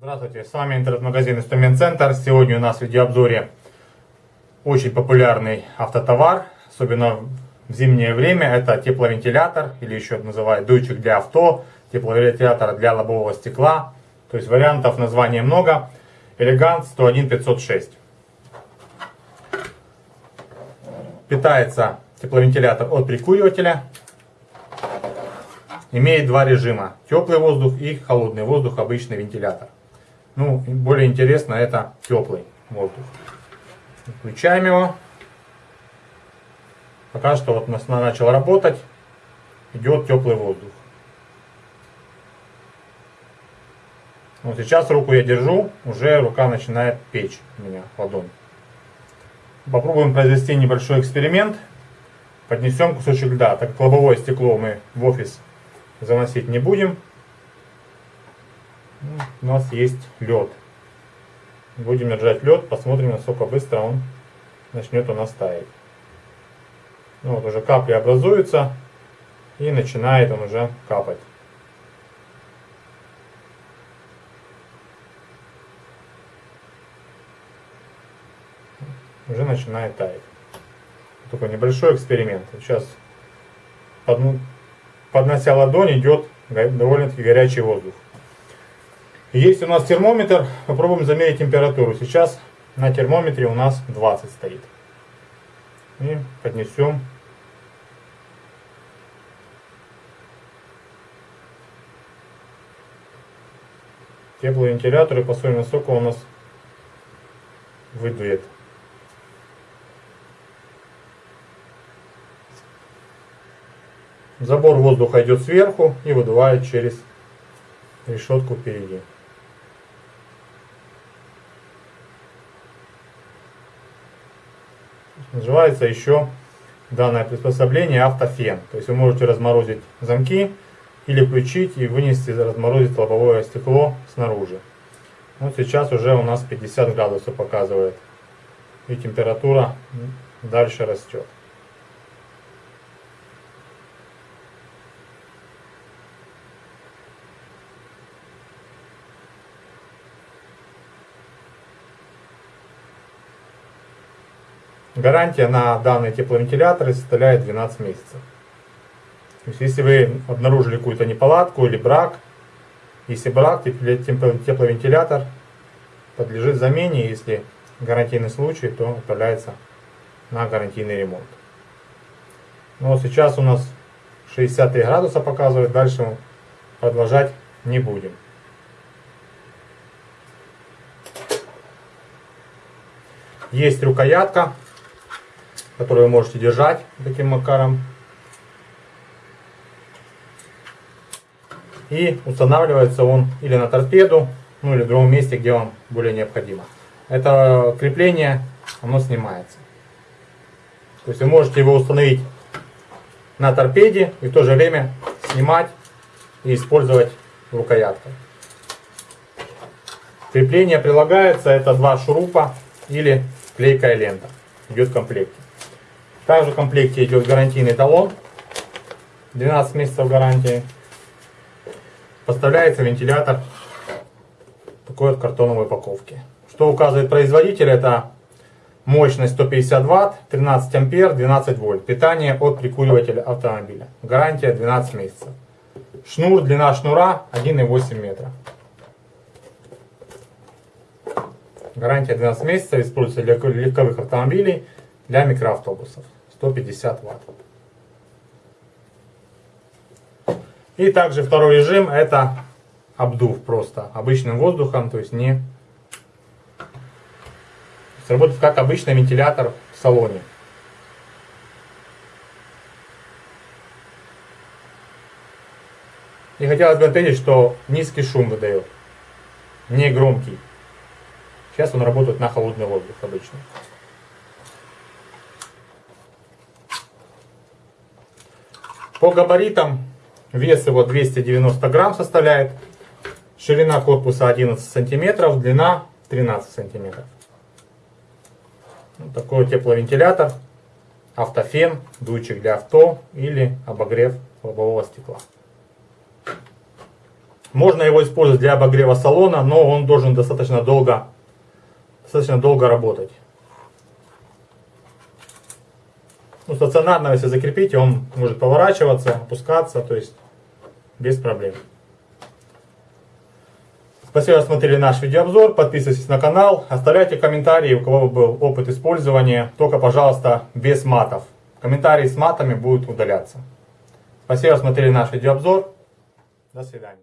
Здравствуйте, с вами интернет-магазин Инструмент Центр. Сегодня у нас в видеообзоре очень популярный автотовар, особенно в зимнее время. Это тепловентилятор, или еще называют дуйчик для авто, тепловентилятор для лобового стекла. То есть вариантов названия много. Элегант 101506. Питается тепловентилятор от прикуривателя имеет два режима. Теплый воздух и холодный воздух, обычный вентилятор. Ну, более интересно это теплый воздух. Включаем его. Пока что вот нас начал работать. Идет теплый воздух. Вот сейчас руку я держу, уже рука начинает печь у меня ладонь. Попробуем произвести небольшой эксперимент. Поднесем кусочек льда, так как лобовое стекло мы в офис заносить не будем. У нас есть лед. Будем держать лед, посмотрим, насколько быстро он начнет у нас таять. Ну, вот уже капли образуются и начинает он уже капать. Уже начинает таять. Такой небольшой эксперимент. Сейчас поднося ладонь, идет довольно-таки горячий воздух. Есть у нас термометр, попробуем замерить температуру. Сейчас на термометре у нас 20 стоит. И поднесем. Теплый вентилятор и посмотрим, насколько у нас выдует. Забор воздуха идет сверху и выдувает через решетку впереди. Называется еще данное приспособление автофен. То есть вы можете разморозить замки или включить и вынести, разморозить лобовое стекло снаружи. Вот сейчас уже у нас 50 градусов показывает. И температура дальше растет. Гарантия на данные тепловентиляторы составляет 12 месяцев. То есть, если вы обнаружили какую-то неполадку или брак, если брак, тепловентилятор подлежит замене, если гарантийный случай, то отправляется на гарантийный ремонт. Но сейчас у нас 63 градуса показывает, дальше продолжать не будем. Есть рукоятка который вы можете держать таким макаром. И устанавливается он или на торпеду, ну или в другом месте, где вам более необходимо. Это крепление, оно снимается. То есть вы можете его установить на торпеде и в то же время снимать и использовать рукояткой. Крепление прилагается, это два шурупа или клейкая лента. Идет в комплекте. Также в комплекте идет гарантийный талон. 12 месяцев гарантии. Поставляется вентилятор такой вот картоновой упаковки. Что указывает производитель, это мощность 150 Вт, 13 ампер, 12 вольт. Питание от прикуривателя автомобиля. Гарантия 12 месяцев. Шнур, длина шнура 1,8 метра. Гарантия 12 месяцев, используется для легковых автомобилей, для микроавтобусов. 150 ватт. И также второй режим это обдув просто обычным воздухом, то есть не сработает как обычный вентилятор в салоне. И хотелось бы отметить, что низкий шум выдает, не громкий. Сейчас он работает на холодный воздух обычно. По габаритам вес его 290 грамм составляет. Ширина корпуса 11 сантиметров, длина 13 сантиметров. Вот такой тепловентилятор, автофен, дуйчик для авто или обогрев лобового стекла. Можно его использовать для обогрева салона, но он должен достаточно долго, достаточно долго работать. Ну, стационарно, если закрепите, он может поворачиваться, опускаться, то есть без проблем. Спасибо, что смотрели наш видеообзор. Подписывайтесь на канал, оставляйте комментарии, у кого был опыт использования. Только, пожалуйста, без матов. Комментарии с матами будут удаляться. Спасибо, что смотрели наш видеообзор. До свидания.